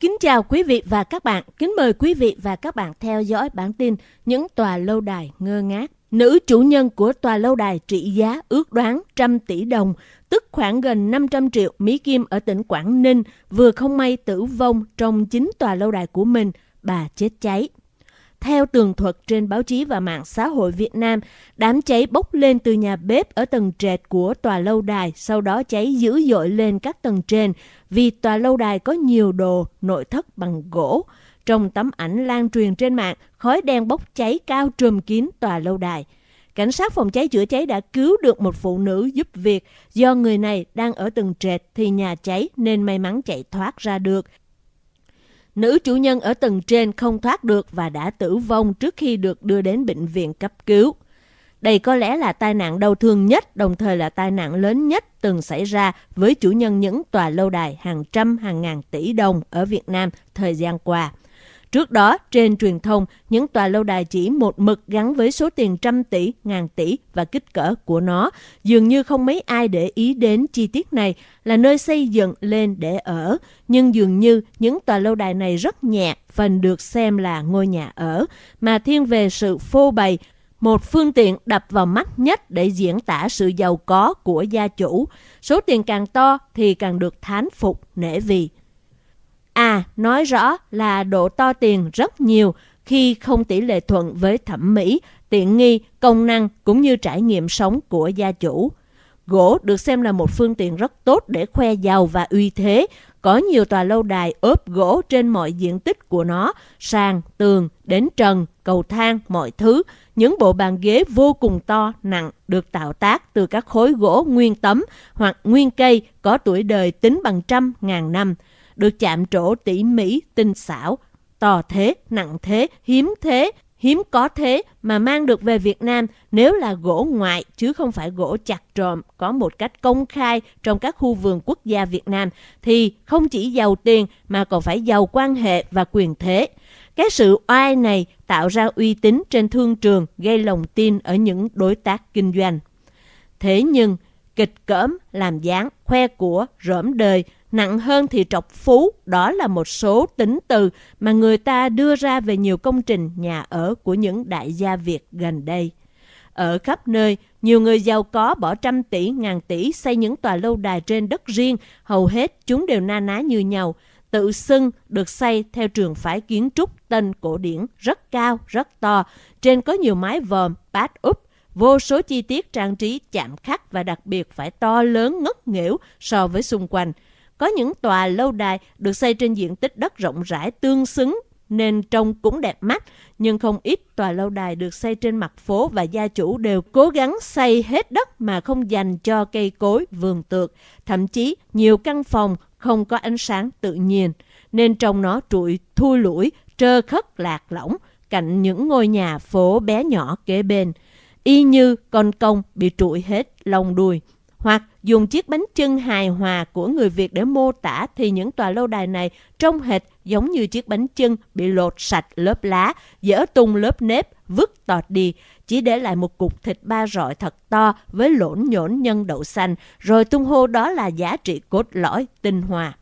Kính chào quý vị và các bạn. Kính mời quý vị và các bạn theo dõi bản tin Những tòa lâu đài ngơ ngác. Nữ chủ nhân của tòa lâu đài trị giá ước đoán trăm tỷ đồng, tức khoảng gần 500 triệu Mỹ Kim ở tỉnh Quảng Ninh, vừa không may tử vong trong chính tòa lâu đài của mình, bà chết cháy. Theo tường thuật trên báo chí và mạng xã hội Việt Nam, đám cháy bốc lên từ nhà bếp ở tầng trệt của tòa lâu đài, sau đó cháy dữ dội lên các tầng trên vì tòa lâu đài có nhiều đồ nội thất bằng gỗ. Trong tấm ảnh lan truyền trên mạng, khói đen bốc cháy cao trùm kín tòa lâu đài. Cảnh sát phòng cháy chữa cháy đã cứu được một phụ nữ giúp việc. Do người này đang ở tầng trệt thì nhà cháy nên may mắn chạy thoát ra được. Nữ chủ nhân ở tầng trên không thoát được và đã tử vong trước khi được đưa đến bệnh viện cấp cứu. Đây có lẽ là tai nạn đau thương nhất, đồng thời là tai nạn lớn nhất từng xảy ra với chủ nhân những tòa lâu đài hàng trăm hàng ngàn tỷ đồng ở Việt Nam thời gian qua. Trước đó, trên truyền thông, những tòa lâu đài chỉ một mực gắn với số tiền trăm tỷ, ngàn tỷ và kích cỡ của nó. Dường như không mấy ai để ý đến chi tiết này là nơi xây dựng lên để ở. Nhưng dường như những tòa lâu đài này rất nhẹ, phần được xem là ngôi nhà ở, mà thiên về sự phô bày, một phương tiện đập vào mắt nhất để diễn tả sự giàu có của gia chủ. Số tiền càng to thì càng được thán phục, nể vì. À, nói rõ là độ to tiền rất nhiều khi không tỷ lệ thuận với thẩm mỹ, tiện nghi, công năng cũng như trải nghiệm sống của gia chủ. Gỗ được xem là một phương tiện rất tốt để khoe giàu và uy thế. Có nhiều tòa lâu đài ốp gỗ trên mọi diện tích của nó, sàn, tường, đến trần, cầu thang, mọi thứ. Những bộ bàn ghế vô cùng to, nặng được tạo tác từ các khối gỗ nguyên tấm hoặc nguyên cây có tuổi đời tính bằng trăm ngàn năm được chạm trổ tỉ mỉ, tinh xảo, to thế, nặng thế, hiếm thế, hiếm có thế mà mang được về Việt Nam nếu là gỗ ngoại chứ không phải gỗ chặt trộm có một cách công khai trong các khu vườn quốc gia Việt Nam thì không chỉ giàu tiền mà còn phải giàu quan hệ và quyền thế. Cái sự oai này tạo ra uy tín trên thương trường gây lòng tin ở những đối tác kinh doanh. Thế nhưng, kịch cỡm, làm dáng, khoe của, rỡm đời Nặng hơn thì trọc phú, đó là một số tính từ mà người ta đưa ra về nhiều công trình nhà ở của những đại gia Việt gần đây. Ở khắp nơi, nhiều người giàu có bỏ trăm tỷ, ngàn tỷ xây những tòa lâu đài trên đất riêng, hầu hết chúng đều na ná như nhau. Tự xưng được xây theo trường phái kiến trúc tên cổ điển, rất cao, rất to. Trên có nhiều mái vòm, bát úp, vô số chi tiết trang trí chạm khắc và đặc biệt phải to lớn ngất nghẽo so với xung quanh. Có những tòa lâu đài được xây trên diện tích đất rộng rãi tương xứng nên trông cũng đẹp mắt, nhưng không ít tòa lâu đài được xây trên mặt phố và gia chủ đều cố gắng xây hết đất mà không dành cho cây cối, vườn tược. Thậm chí nhiều căn phòng không có ánh sáng tự nhiên, nên trong nó trụi thui lũi, trơ khất lạc lõng cạnh những ngôi nhà phố bé nhỏ kế bên. Y như con công bị trụi hết lông đuôi hoặc dùng chiếc bánh trưng hài hòa của người Việt để mô tả thì những tòa lâu đài này trông hệt giống như chiếc bánh trưng bị lột sạch lớp lá, dỡ tung lớp nếp, vứt tọt đi, chỉ để lại một cục thịt ba rọi thật to với lỗn nhổn nhân đậu xanh, rồi tung hô đó là giá trị cốt lõi, tinh hoa.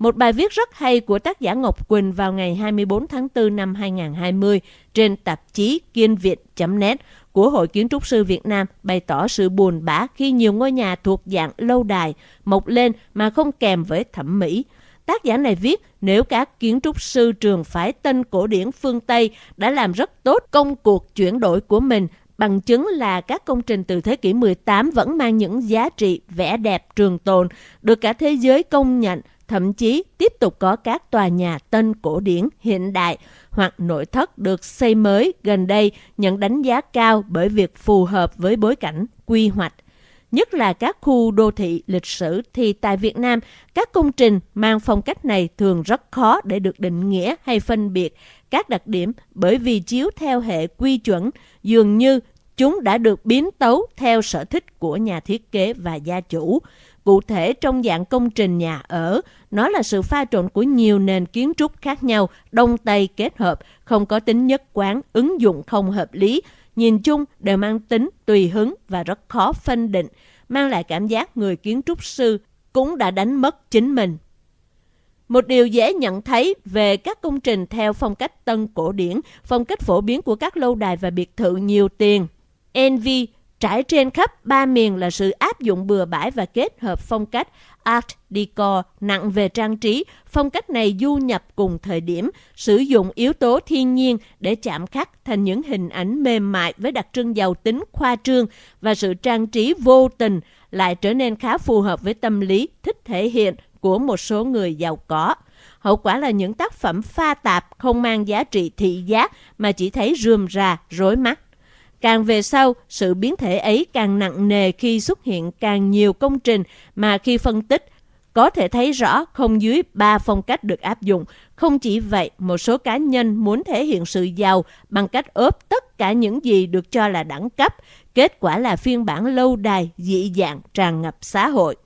Một bài viết rất hay của tác giả Ngọc Quỳnh vào ngày 24 tháng 4 năm 2020 trên tạp chí kiên việt.net của Hội Kiến trúc sư Việt Nam bày tỏ sự buồn bã khi nhiều ngôi nhà thuộc dạng lâu đài mọc lên mà không kèm với thẩm mỹ. Tác giả này viết nếu các kiến trúc sư trường phái tân cổ điển phương Tây đã làm rất tốt công cuộc chuyển đổi của mình bằng chứng là các công trình từ thế kỷ 18 vẫn mang những giá trị vẻ đẹp trường tồn, được cả thế giới công nhận, thậm chí tiếp tục có các tòa nhà tân cổ điển hiện đại hoặc nội thất được xây mới gần đây nhận đánh giá cao bởi việc phù hợp với bối cảnh quy hoạch. Nhất là các khu đô thị lịch sử thì tại Việt Nam, các công trình mang phong cách này thường rất khó để được định nghĩa hay phân biệt các đặc điểm bởi vì chiếu theo hệ quy chuẩn, dường như chúng đã được biến tấu theo sở thích của nhà thiết kế và gia chủ. Cụ thể trong dạng công trình nhà ở, nó là sự pha trộn của nhiều nền kiến trúc khác nhau, đông tây kết hợp, không có tính nhất quán, ứng dụng không hợp lý. Nhìn chung đều mang tính tùy hứng và rất khó phân định, mang lại cảm giác người kiến trúc sư cũng đã đánh mất chính mình. Một điều dễ nhận thấy về các công trình theo phong cách tân cổ điển, phong cách phổ biến của các lâu đài và biệt thự nhiều tiền. NV trải trên khắp ba miền là sự áp dụng bừa bãi và kết hợp phong cách Art Deco nặng về trang trí. Phong cách này du nhập cùng thời điểm, sử dụng yếu tố thiên nhiên để chạm khắc thành những hình ảnh mềm mại với đặc trưng giàu tính khoa trương và sự trang trí vô tình lại trở nên khá phù hợp với tâm lý thích thể hiện của một số người giàu có. Hậu quả là những tác phẩm pha tạp không mang giá trị thị giác mà chỉ thấy rườm rà, rối mắt. Càng về sau, sự biến thể ấy càng nặng nề khi xuất hiện càng nhiều công trình mà khi phân tích, có thể thấy rõ không dưới ba phong cách được áp dụng. Không chỉ vậy, một số cá nhân muốn thể hiện sự giàu bằng cách ốp tất cả những gì được cho là đẳng cấp. Kết quả là phiên bản lâu đài, dị dạng, tràn ngập xã hội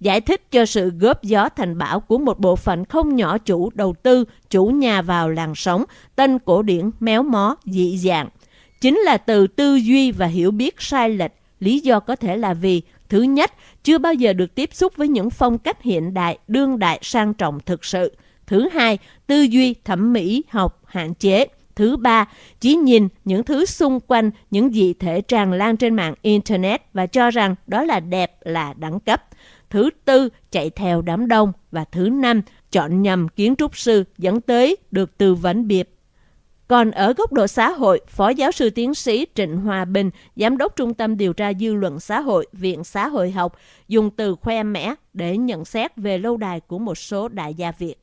giải thích cho sự góp gió thành bão của một bộ phận không nhỏ chủ đầu tư, chủ nhà vào làng sống, tên cổ điển, méo mó, dị dạng. Chính là từ tư duy và hiểu biết sai lệch. Lý do có thể là vì, thứ nhất, chưa bao giờ được tiếp xúc với những phong cách hiện đại, đương đại, sang trọng thực sự. Thứ hai, tư duy thẩm mỹ học hạn chế. Thứ ba, chỉ nhìn những thứ xung quanh, những dị thể tràn lan trên mạng Internet và cho rằng đó là đẹp, là đẳng cấp. Thứ tư, chạy theo đám đông. Và thứ năm, chọn nhầm kiến trúc sư dẫn tới được tư vấn biệt. Còn ở góc độ xã hội, Phó giáo sư tiến sĩ Trịnh Hòa Bình, Giám đốc Trung tâm Điều tra Dư luận Xã hội, Viện Xã hội học, dùng từ khoe mẽ để nhận xét về lâu đài của một số đại gia Việt.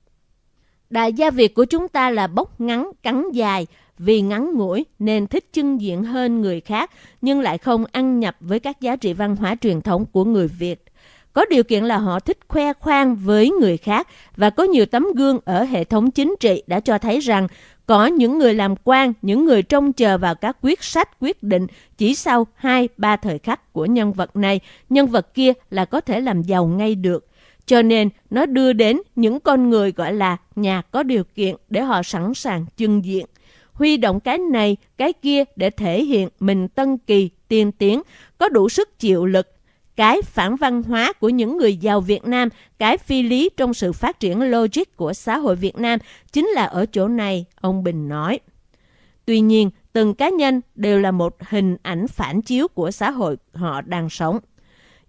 Đại gia Việt của chúng ta là bốc ngắn, cắn dài, vì ngắn ngủi nên thích trưng diện hơn người khác, nhưng lại không ăn nhập với các giá trị văn hóa truyền thống của người Việt. Có điều kiện là họ thích khoe khoang với người khác và có nhiều tấm gương ở hệ thống chính trị đã cho thấy rằng có những người làm quan, những người trông chờ vào các quyết sách quyết định chỉ sau 2-3 thời khắc của nhân vật này, nhân vật kia là có thể làm giàu ngay được. Cho nên nó đưa đến những con người gọi là nhà có điều kiện để họ sẵn sàng trưng diện. Huy động cái này, cái kia để thể hiện mình tân kỳ, tiên tiến, có đủ sức chịu lực cái phản văn hóa của những người giàu Việt Nam, cái phi lý trong sự phát triển logic của xã hội Việt Nam chính là ở chỗ này, ông Bình nói. Tuy nhiên, từng cá nhân đều là một hình ảnh phản chiếu của xã hội họ đang sống.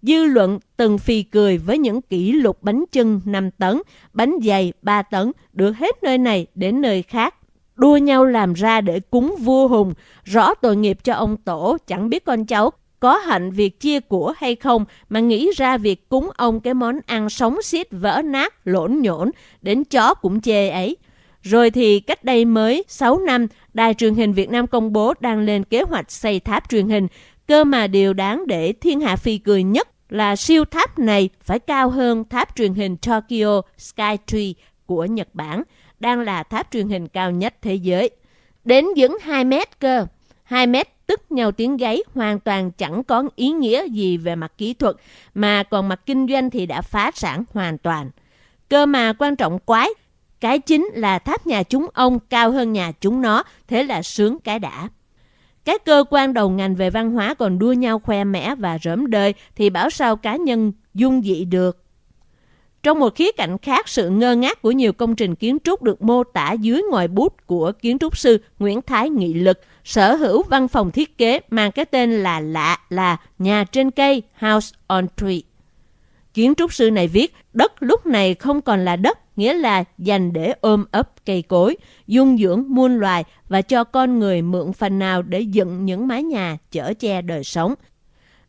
Dư luận từng phì cười với những kỷ lục bánh chưng 5 tấn, bánh dày 3 tấn, được hết nơi này đến nơi khác. Đua nhau làm ra để cúng vua hùng, rõ tội nghiệp cho ông tổ, chẳng biết con cháu có hạnh việc chia của hay không mà nghĩ ra việc cúng ông cái món ăn sống xiết vỡ nát, lộn nhổn, đến chó cũng chê ấy. Rồi thì cách đây mới 6 năm, Đài truyền hình Việt Nam công bố đang lên kế hoạch xây tháp truyền hình. Cơ mà điều đáng để thiên hạ phi cười nhất là siêu tháp này phải cao hơn tháp truyền hình Tokyo Skytree của Nhật Bản, đang là tháp truyền hình cao nhất thế giới. Đến những 2 mét cơ. 2 mét tức nhau tiếng gáy hoàn toàn chẳng có ý nghĩa gì về mặt kỹ thuật, mà còn mặt kinh doanh thì đã phá sản hoàn toàn. Cơ mà quan trọng quái, cái chính là tháp nhà chúng ông cao hơn nhà chúng nó, thế là sướng cái đã. Các cơ quan đầu ngành về văn hóa còn đua nhau khoe mẽ và rỡm đời thì bảo sao cá nhân dung dị được. Trong một khía cạnh khác, sự ngơ ngác của nhiều công trình kiến trúc được mô tả dưới ngòi bút của kiến trúc sư Nguyễn Thái Nghị Lực, sở hữu văn phòng thiết kế mang cái tên là lạ là Nhà trên cây House on Tree. Kiến trúc sư này viết, đất lúc này không còn là đất, nghĩa là dành để ôm ấp cây cối, dung dưỡng muôn loài và cho con người mượn phần nào để dựng những mái nhà chở che đời sống.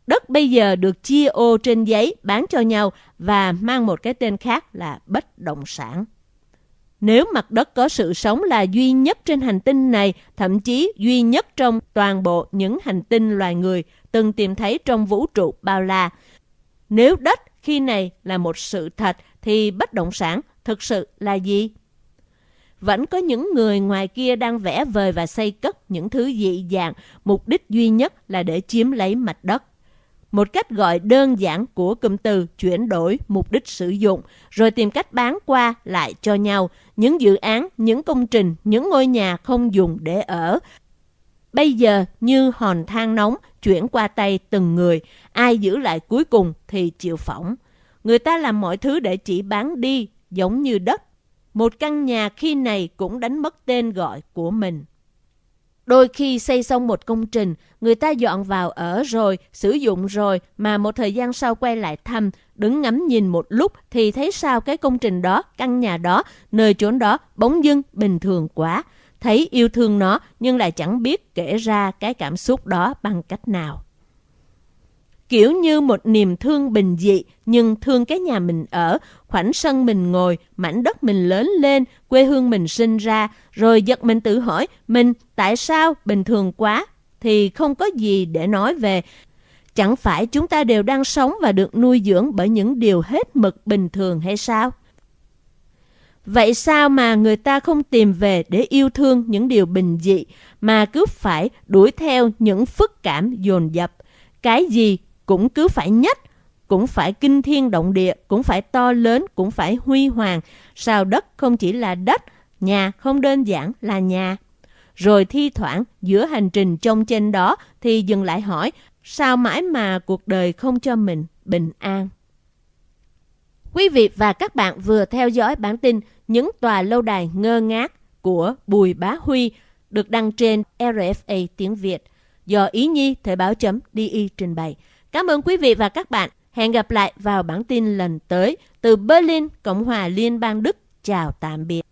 Đất bây giờ được chia ô trên giấy bán cho nhau và mang một cái tên khác là bất động sản. Nếu mặt đất có sự sống là duy nhất trên hành tinh này, thậm chí duy nhất trong toàn bộ những hành tinh loài người từng tìm thấy trong vũ trụ bao la. Nếu đất khi này là một sự thật thì bất động sản thực sự là gì? Vẫn có những người ngoài kia đang vẽ vời và xây cất những thứ dị dạng, mục đích duy nhất là để chiếm lấy mặt đất một cách gọi đơn giản của cụm từ chuyển đổi mục đích sử dụng, rồi tìm cách bán qua lại cho nhau những dự án, những công trình, những ngôi nhà không dùng để ở. Bây giờ như hòn than nóng chuyển qua tay từng người, ai giữ lại cuối cùng thì chịu phỏng. Người ta làm mọi thứ để chỉ bán đi, giống như đất. Một căn nhà khi này cũng đánh mất tên gọi của mình. Đôi khi xây xong một công trình, người ta dọn vào ở rồi, sử dụng rồi, mà một thời gian sau quay lại thăm, đứng ngắm nhìn một lúc thì thấy sao cái công trình đó, căn nhà đó, nơi chốn đó bỗng dưng bình thường quá. Thấy yêu thương nó nhưng lại chẳng biết kể ra cái cảm xúc đó bằng cách nào. Kiểu như một niềm thương bình dị nhưng thương cái nhà mình ở, khoảnh sân mình ngồi, mảnh đất mình lớn lên, quê hương mình sinh ra, rồi giật mình tự hỏi mình tại sao bình thường quá thì không có gì để nói về. Chẳng phải chúng ta đều đang sống và được nuôi dưỡng bởi những điều hết mực bình thường hay sao? Vậy sao mà người ta không tìm về để yêu thương những điều bình dị mà cứ phải đuổi theo những phức cảm dồn dập? Cái gì cũng cứ phải nhất, cũng phải kinh thiên động địa, cũng phải to lớn, cũng phải huy hoàng. Sao đất không chỉ là đất, nhà không đơn giản là nhà. Rồi thi thoảng giữa hành trình trông trên đó thì dừng lại hỏi sao mãi mà cuộc đời không cho mình bình an. Quý vị và các bạn vừa theo dõi bản tin Những tòa lâu đài ngơ ngác của Bùi Bá Huy được đăng trên RFA tiếng Việt do Ý Nhi Thời báo chấm trình bày. Cảm ơn quý vị và các bạn. Hẹn gặp lại vào bản tin lần tới từ Berlin, Cộng hòa Liên bang Đức. Chào tạm biệt.